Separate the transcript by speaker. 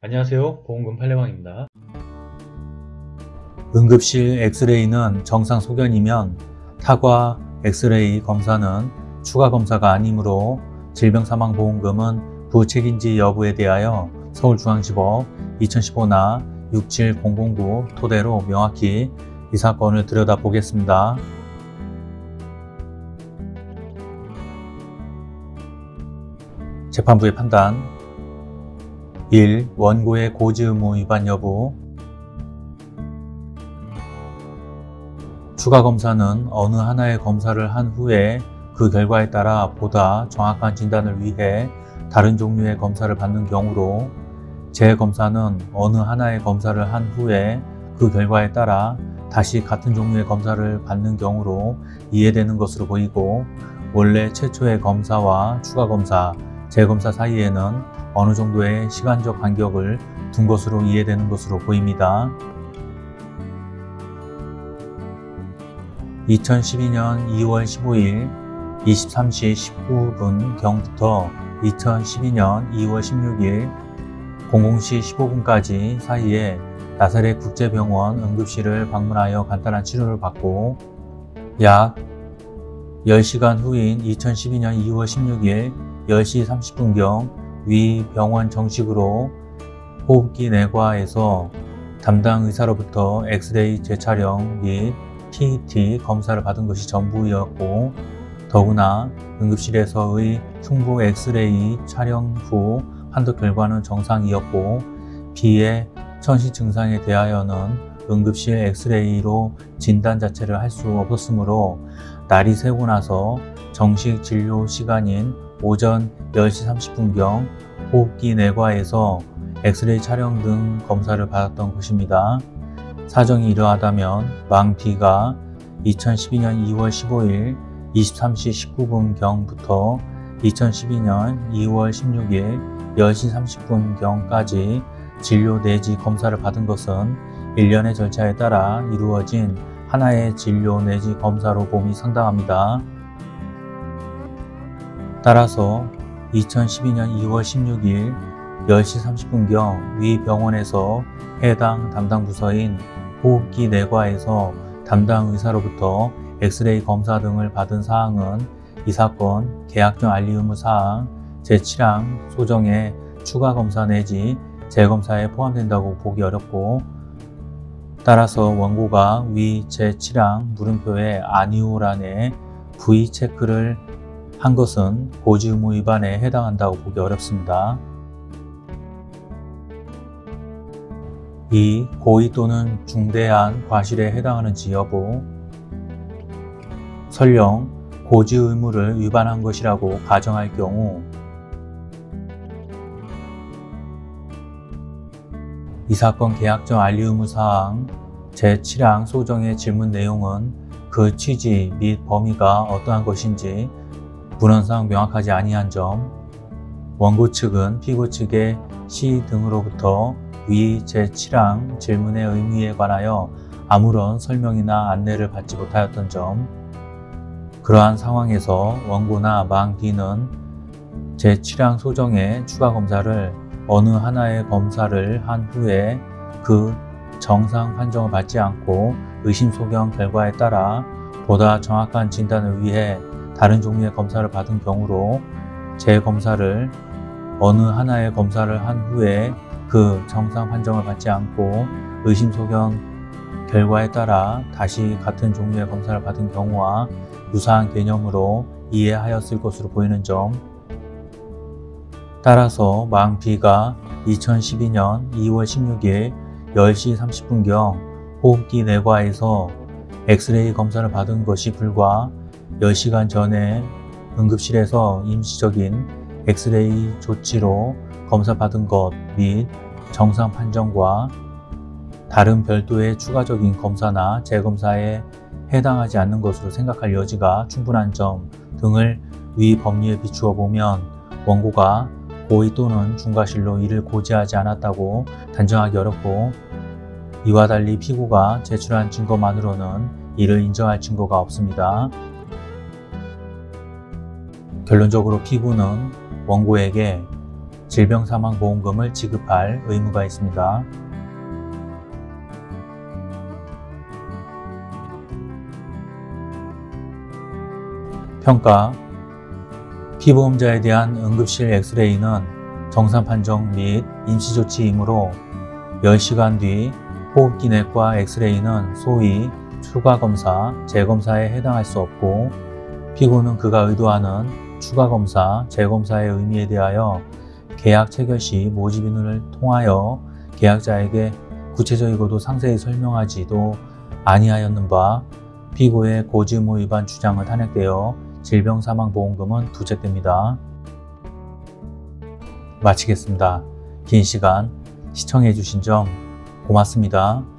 Speaker 1: 안녕하세요. 보험금 팔례방입니다.
Speaker 2: 응급실 엑스레이는 정상 소견이면 타과 엑스레이 검사는 추가 검사가 아니므로 질병사망보험금은 부책인지 여부에 대하여 서울중앙지법 2015나 67009 토대로 명확히 이 사건을 들여다보겠습니다. 재판부의 판단 1. 원고의 고지 의무 위반 여부 추가 검사는 어느 하나의 검사를 한 후에 그 결과에 따라 보다 정확한 진단을 위해 다른 종류의 검사를 받는 경우로 재검사는 어느 하나의 검사를 한 후에 그 결과에 따라 다시 같은 종류의 검사를 받는 경우로 이해되는 것으로 보이고 원래 최초의 검사와 추가 검사, 재검사 사이에는 어느 정도의 시간적 간격을 둔 것으로 이해되는 것으로 보입니다. 2012년 2월 15일 23시 19분 경부터 2012년 2월 16일 00시 15분까지 사이에 나사렛 국제병원 응급실을 방문하여 간단한 치료를 받고 약 10시간 후인 2012년 2월 16일 10시 30분경 위 병원 정식으로 호흡기 내과에서 담당 의사로부터 엑스레이 재촬영 및 PET 검사를 받은 것이 전부였고 더구나 응급실에서의 흉부 엑스레이 촬영 후 판독 결과는 정상이었고 B의 천식 증상에 대하여는 응급실 엑스레이로 진단 자체를 할 수 없었으므로 날이 새고 나서 정식 진료 시간인 오전 10시 30분경 호흡기 내과에서 엑스레이 촬영 등 검사를 받았던 것입니다. 사정이 이러하다면 망 B가 2012년 2월 15일 23시 19분경부터 2012년 2월 16일 10시 30분경까지 진료 내지 검사를 받은 것은 일련의 절차에 따라 이루어진 하나의 진료 내지 검사로 봄이 상당합니다. 따라서 2012년 2월 16일 10시 30분경 위 병원에서 해당 담당 부서인 호흡기 내과에서 담당 의사로부터 엑스레이 검사 등을 받은 사항은 이 사건 계약정 알리 의무 사항 제7항 소정의 추가 검사 내지 재검사에 포함된다고 보기 어렵고 따라서 원고가 위 제7항 물음표의 아니오란에 V 체크를 한 것은 고지 의무 위반에 해당한다고 보기 어렵습니다. 2. 고의 또는 중대한 과실에 해당하는지 여부 설령 고지 의무를 위반한 것이라고 가정할 경우 이 사건 계약정 알리 의무 사항 제7항 소정의 질문 내용은 그 취지 및 범위가 어떠한 것인지 문헌상 명확하지 아니한 점 원고 측은 피고 측의 시 등으로부터 위 제7항 질문의 의미에 관하여 아무런 설명이나 안내를 받지 못하였던 점 그러한 상황에서 원고나 망 B는 제7항 소정의 추가 검사를 어느 하나의 검사를 한 후에 그 정상 판정을 받지 않고 의심 소견 결과에 따라 보다 정확한 진단을 위해 다른 종류의 검사를 받은 경우로 재검사를 어느 하나의 검사를 한 후에 그 정상 판정을 받지 않고 의심 소견 결과에 따라 다시 같은 종류의 검사를 받은 경우와 유사한 개념으로 이해하였을 것으로 보이는 점 따라서 망 B가 2012년 2월 16일 10시 30분경 호흡기 내과에서 엑스레이 검사를 받은 것이 불과 10시간 전에 응급실에서 임시적인 엑스레이 조치로 검사받은 것 및 정상 판정과 다른 별도의 추가적인 검사나 재검사에 해당하지 않는 것으로 생각할 여지가 충분한 점 등을 위 법리에 비추어 보면 원고가 고의 또는 중과실로 이를 고지하지 않았다고 단정하기 어렵고 이와 달리 피고가 제출한 증거만으로는 이를 인정할 증거가 없습니다. 결론적으로 피고는 원고에게 질병사망보험금을 지급할 의무가 있습니다. 평가 피보험자에 대한 응급실 엑스레이는 정상 판정 및 임시조치이므로 10시간 뒤 호흡기 내과 엑스레이는 소위 추가 검사, 재검사에 해당할 수 없고 피고는 그가 의도하는 추가 검사, 재검사의 의미에 대하여 계약 체결 시 모집인을 통하여 계약자에게 구체적이고도 상세히 설명하지도 아니하였는 바 피고의 고지의무 위반 주장은 탄핵되어 질병사망보험금은 부책됩니다. 마치겠습니다. 긴 시간 시청해 주신 점 고맙습니다.